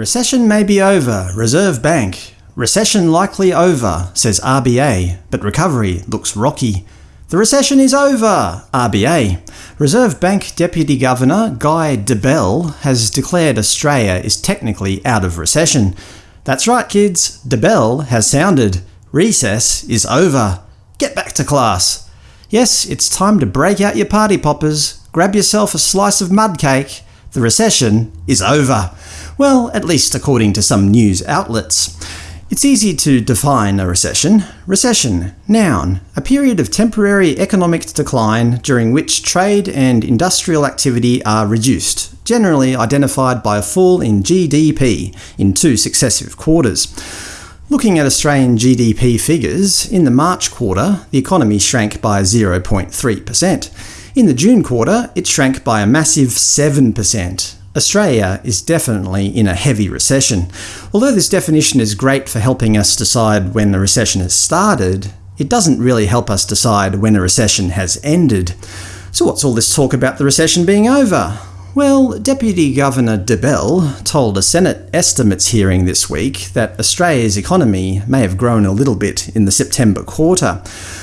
Recession may be over, Reserve Bank. Recession likely over, says RBA, but recovery looks rocky. The recession is over, RBA. Reserve Bank Deputy Governor Guy Debelle has declared Australia is technically out of recession. That's right kids, Debelle has sounded. Recess is over. Get back to class. Yes, it's time to break out your party poppers, grab yourself a slice of mud cake. The recession is over. Well, at least according to some news outlets. It's easy to define a recession. Recession, noun, a period of temporary economic decline during which trade and industrial activity are reduced, generally identified by a fall in GDP in two successive quarters. Looking at Australian GDP figures, in the March quarter the economy shrank by 0.3%. In the June quarter it shrank by a massive 7%. Australia is definitely in a heavy recession. Although this definition is great for helping us decide when the recession has started, it doesn't really help us decide when a recession has ended. So what's all this talk about the recession being over? Well, Deputy Governor Debelle told a Senate estimates hearing this week that Australia's economy may have grown a little bit in the September quarter.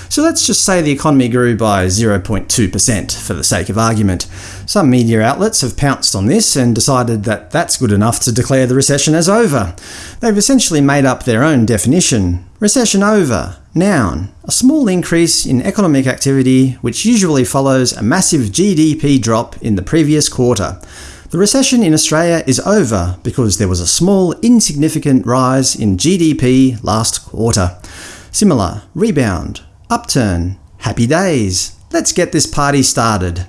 So let's just say the economy grew by 0.2% for the sake of argument. Some media outlets have pounced on this and decided that that's good enough to declare the recession as over. They've essentially made up their own definition. Recession over. Noun. A small increase in economic activity which usually follows a massive GDP drop in the previous quarter. The recession in Australia is over because there was a small, insignificant rise in GDP last quarter. Similar. Rebound. Upturn. Happy days. Let's get this party started.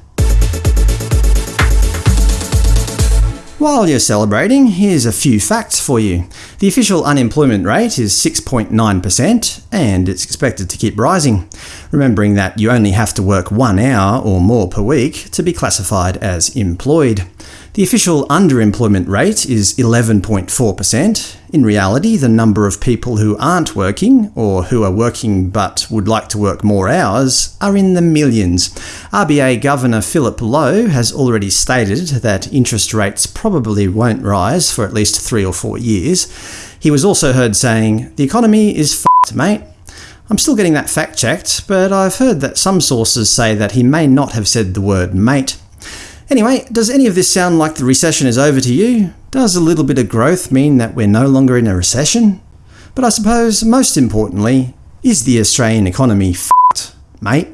While you're celebrating, here's a few facts for you. The official unemployment rate is 6.9%, and it's expected to keep rising, remembering that you only have to work one hour or more per week to be classified as employed. The official underemployment rate is 11.4%. In reality, the number of people who aren't working, or who are working but would like to work more hours, are in the millions. RBA Governor Philip Lowe has already stated that interest rates probably won't rise for at least three or four years. He was also heard saying, the economy is f***ed, mate. I'm still getting that fact-checked, but I've heard that some sources say that he may not have said the word mate. Anyway, does any of this sound like the recession is over to you? Does a little bit of growth mean that we're no longer in a recession? But I suppose, most importantly, is the Australian economy f***ed, mate?